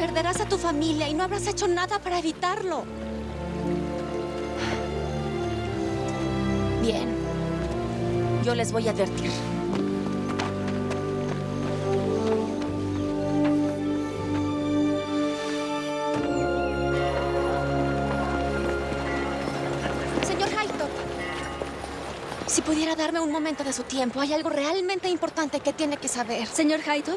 Perderás a tu familia y no habrás hecho nada para evitarlo. Bien. Yo les voy a advertir. Si pudiera darme un momento de su tiempo, hay algo realmente importante que tiene que saber. Señor Haito.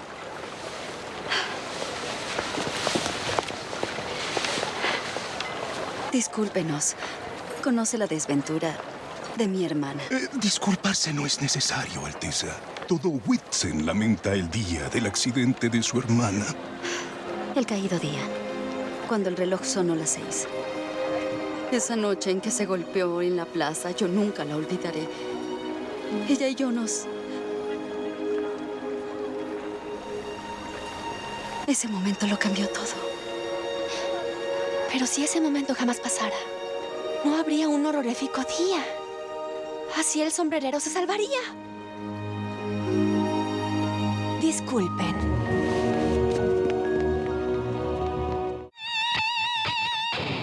Discúlpenos. Conoce la desventura de mi hermana. Eh, disculparse no es necesario, Alteza. Todo Whitsen lamenta el día del accidente de su hermana. El caído día, cuando el reloj sonó las seis. Esa noche en que se golpeó en la plaza, yo nunca la olvidaré. Ella y yo nos... Ese momento lo cambió todo. Pero si ese momento jamás pasara, no habría un horrorífico día. Así el sombrerero se salvaría. Disculpen.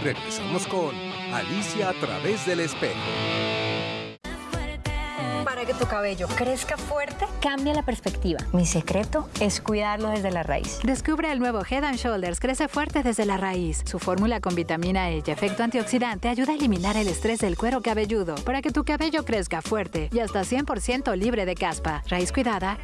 Regresamos con Alicia a través del espejo. Para que tu cabello crezca fuerte, Cambia la perspectiva. Mi secreto es cuidarlo desde la raíz. Descubre el nuevo Head and Shoulders Crece Fuerte desde la raíz. Su fórmula con vitamina E y efecto antioxidante ayuda a eliminar el estrés del cuero cabelludo para que tu cabello crezca fuerte y hasta 100% libre de caspa. Raíz cuidada,